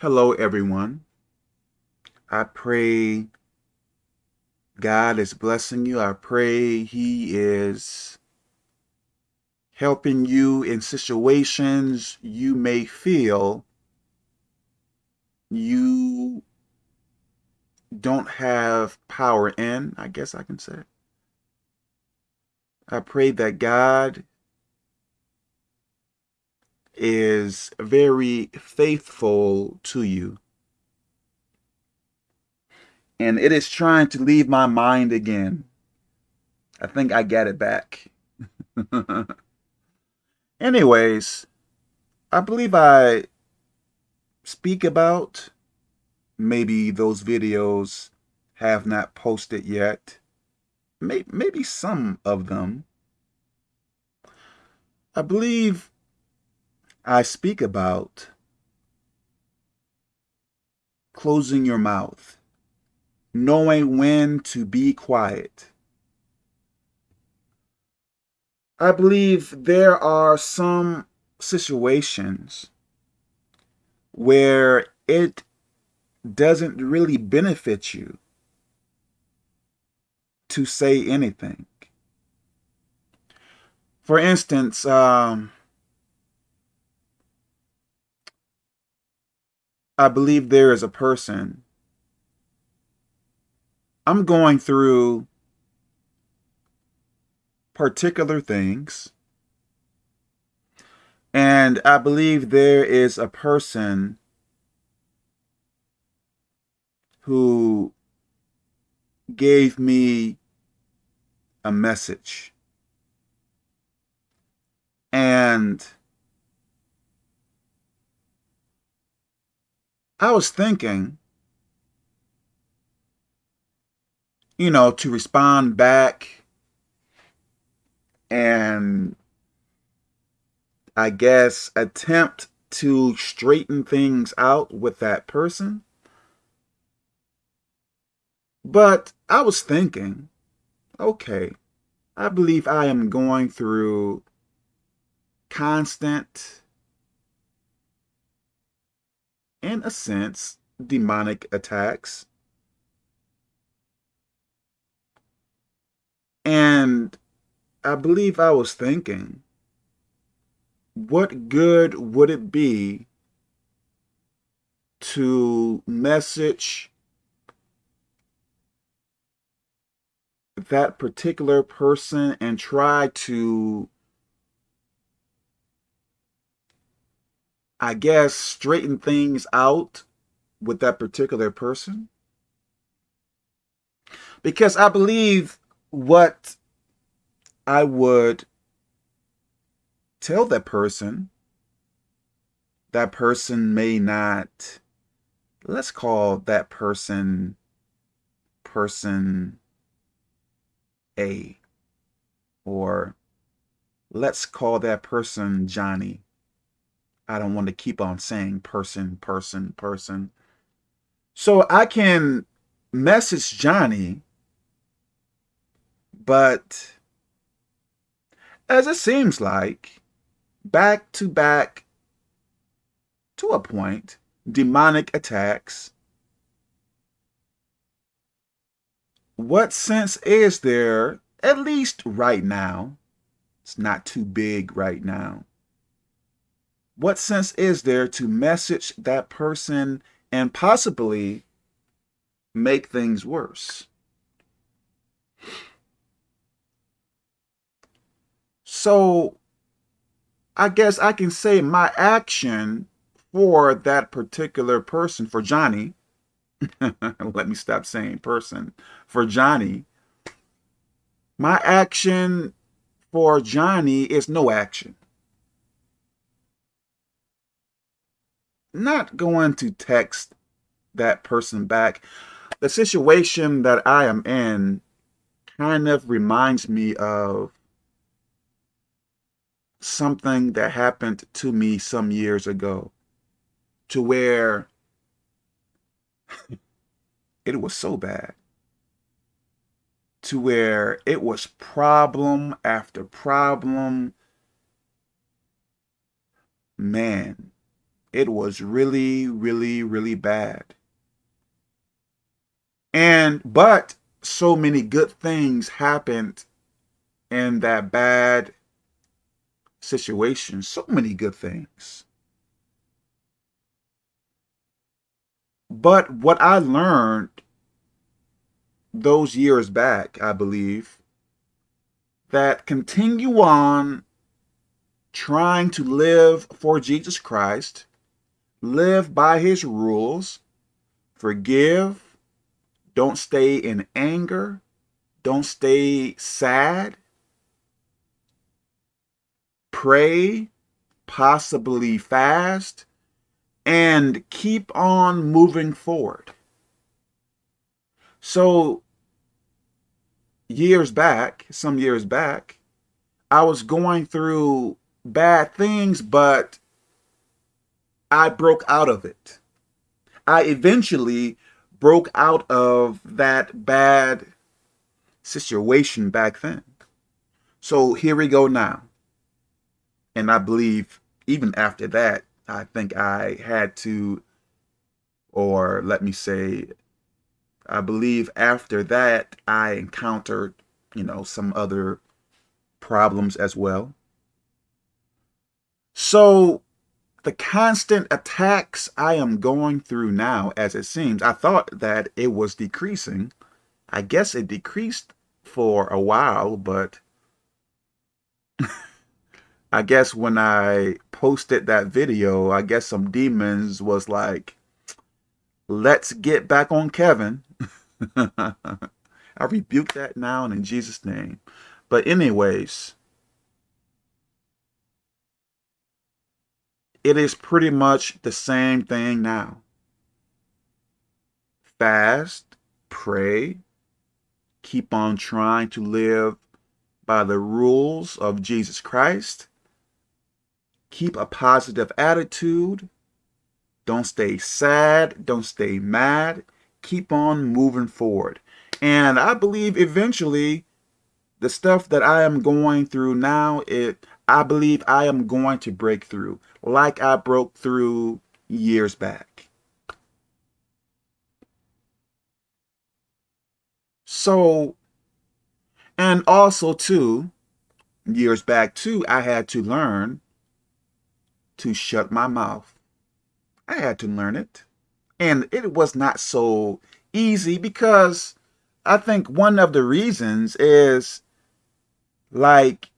Hello, everyone. I pray God is blessing you. I pray He is helping you in situations you may feel you don't have power in, I guess I can say. I pray that God is very faithful to you. And it is trying to leave my mind again. I think I get it back. Anyways, I believe I speak about maybe those videos have not posted yet. Maybe some of them. I believe I speak about closing your mouth, knowing when to be quiet. I believe there are some situations where it doesn't really benefit you to say anything. For instance, um, I believe there is a person. I'm going through particular things. And I believe there is a person who gave me a message. And I was thinking, you know, to respond back and I guess attempt to straighten things out with that person. But I was thinking, okay, I believe I am going through constant in a sense, demonic attacks. And I believe I was thinking, what good would it be to message that particular person and try to I guess, straighten things out with that particular person. Because I believe what I would tell that person, that person may not, let's call that person person A, or let's call that person Johnny. I don't want to keep on saying person, person, person. So I can message Johnny, but as it seems like, back to back, to a point, demonic attacks. What sense is there, at least right now, it's not too big right now, what sense is there to message that person and possibly make things worse? So I guess I can say my action for that particular person, for Johnny, let me stop saying person, for Johnny, my action for Johnny is no action. Not going to text that person back. The situation that I am in kind of reminds me of something that happened to me some years ago to where it was so bad to where it was problem after problem man It was really, really, really bad. And, but so many good things happened in that bad situation. So many good things. But what I learned those years back, I believe, that continue on trying to live for Jesus Christ, live by his rules, forgive, don't stay in anger, don't stay sad, pray, possibly fast, and keep on moving forward. So years back, some years back, I was going through bad things, but I broke out of it. I eventually broke out of that bad situation back then. So here we go now. And I believe even after that, I think I had to, or let me say, I believe after that, I encountered, you know, some other problems as well. So the constant attacks I am going through now, as it seems, I thought that it was decreasing. I guess it decreased for a while, but I guess when I posted that video, I guess some demons was like, let's get back on Kevin. I rebuke that now and in Jesus' name. But anyways, it is pretty much the same thing now. Fast, pray, keep on trying to live by the rules of Jesus Christ. Keep a positive attitude. Don't stay sad. Don't stay mad keep on moving forward. And I believe eventually the stuff that I am going through now, it I believe I am going to break through like I broke through years back. So, and also too, years back too, I had to learn to shut my mouth. I had to learn it. And it was not so easy because I think one of the reasons is like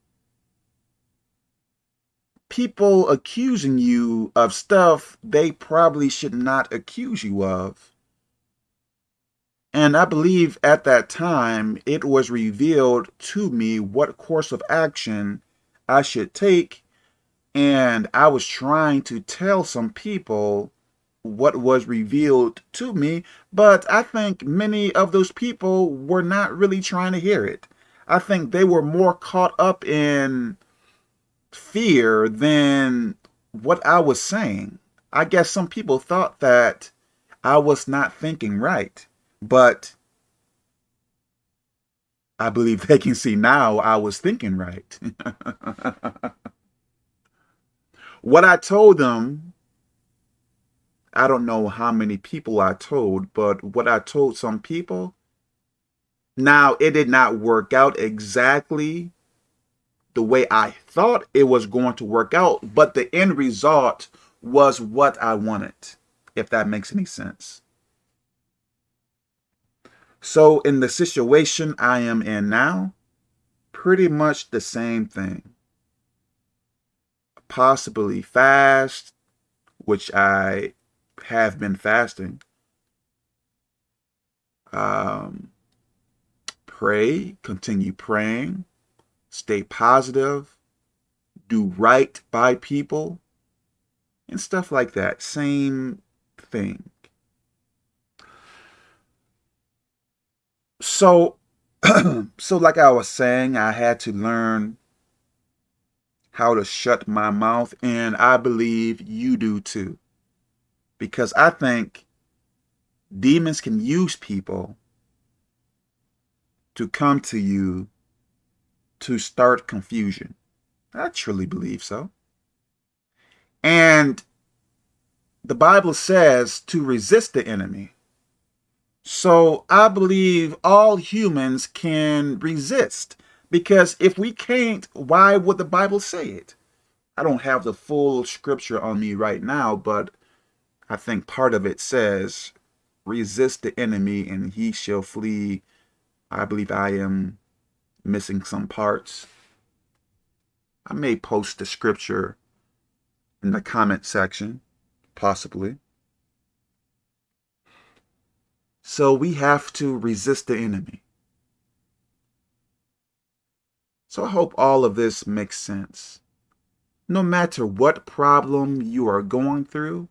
people accusing you of stuff they probably should not accuse you of. And I believe at that time it was revealed to me what course of action I should take. And I was trying to tell some people what was revealed to me, but I think many of those people were not really trying to hear it. I think they were more caught up in fear than what I was saying. I guess some people thought that I was not thinking right, but I believe they can see now I was thinking right. what I told them I don't know how many people I told, but what I told some people, now it did not work out exactly the way I thought it was going to work out, but the end result was what I wanted, if that makes any sense. So in the situation I am in now, pretty much the same thing. Possibly fast, which I have been fasting. Um, pray, continue praying, stay positive, do right by people, and stuff like that. Same thing. So, so like I was saying, I had to learn how to shut my mouth, and I believe you do too because I think demons can use people to come to you to start confusion. I truly believe so. And the Bible says to resist the enemy. So I believe all humans can resist because if we can't, why would the Bible say it? I don't have the full scripture on me right now, but I think part of it says, resist the enemy and he shall flee. I believe I am missing some parts. I may post the scripture in the comment section, possibly. So we have to resist the enemy. So I hope all of this makes sense. No matter what problem you are going through,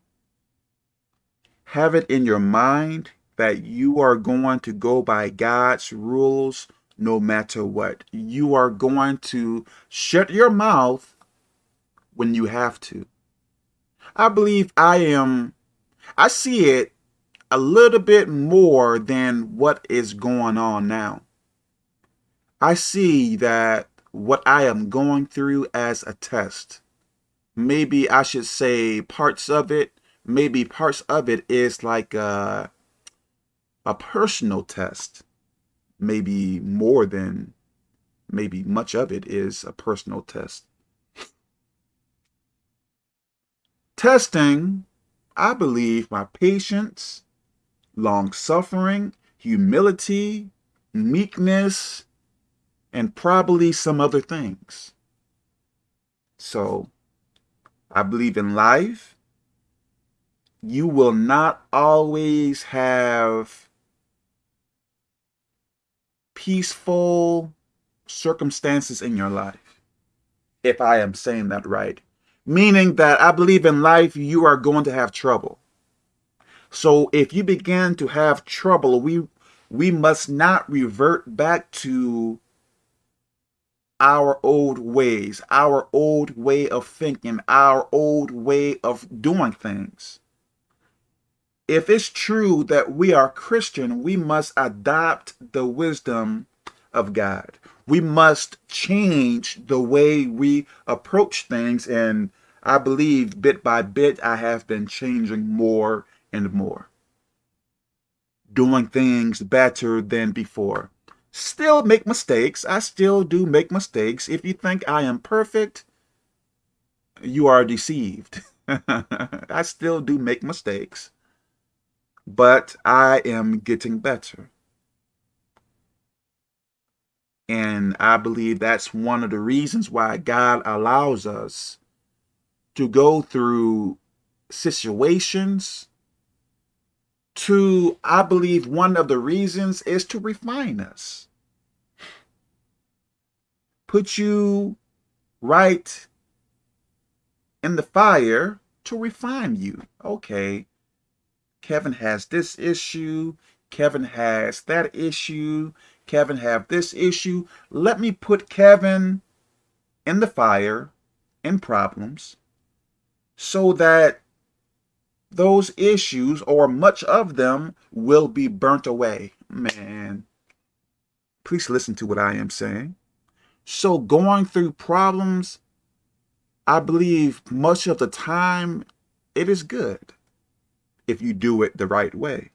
have it in your mind that you are going to go by God's rules no matter what. You are going to shut your mouth when you have to. I believe I am, I see it a little bit more than what is going on now. I see that what I am going through as a test. Maybe I should say parts of it, maybe parts of it is like a, a personal test maybe more than maybe much of it is a personal test. Testing, I believe, my patience, long suffering, humility, meekness, and probably some other things. So, I believe in life, you will not always have peaceful circumstances in your life, if I am saying that right. Meaning that I believe in life you are going to have trouble. So if you begin to have trouble, we we must not revert back to our old ways, our old way of thinking, our old way of doing things if it's true that we are Christian, we must adopt the wisdom of God. We must change the way we approach things. And I believe bit by bit, I have been changing more and more. Doing things better than before. Still make mistakes. I still do make mistakes. If you think I am perfect, you are deceived. I still do make mistakes but I am getting better. And I believe that's one of the reasons why God allows us to go through situations to, I believe one of the reasons is to refine us. Put you right in the fire to refine you. Okay, Kevin has this issue. Kevin has that issue. Kevin have this issue. Let me put Kevin in the fire in problems so that those issues or much of them will be burnt away. Man, please listen to what I am saying. So going through problems, I believe much of the time it is good if you do it the right way.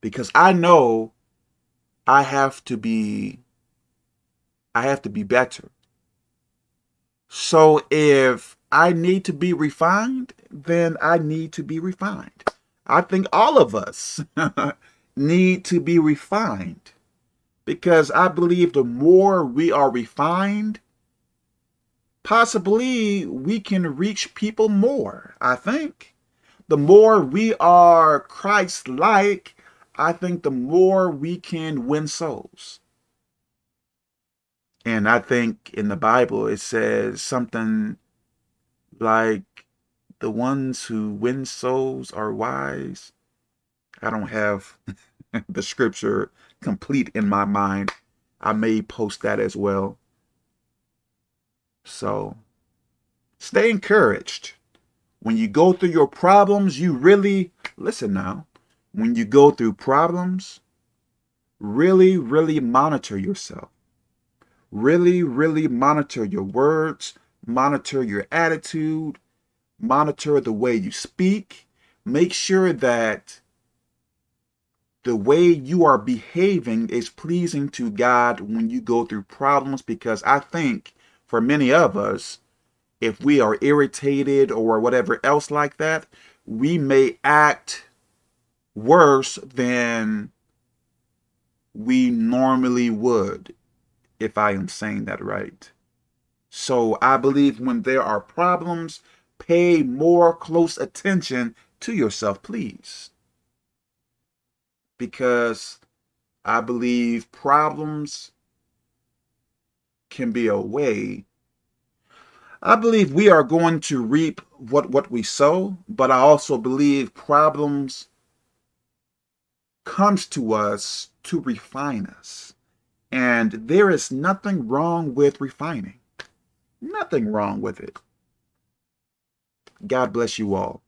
Because I know I have to be I have to be better. So if I need to be refined, then I need to be refined. I think all of us need to be refined because I believe the more we are refined, possibly we can reach people more, I think the more we are Christ-like, I think the more we can win souls. And I think in the Bible it says something like the ones who win souls are wise. I don't have the scripture complete in my mind. I may post that as well. So stay encouraged. When you go through your problems, you really, listen now, when you go through problems, really, really monitor yourself. Really, really monitor your words, monitor your attitude, monitor the way you speak, make sure that the way you are behaving is pleasing to God when you go through problems because I think for many of us, if we are irritated or whatever else like that, we may act worse than we normally would, if I am saying that right. So I believe when there are problems, pay more close attention to yourself, please. Because I believe problems can be a way. I believe we are going to reap what, what we sow, but I also believe problems comes to us to refine us. And there is nothing wrong with refining. Nothing wrong with it. God bless you all.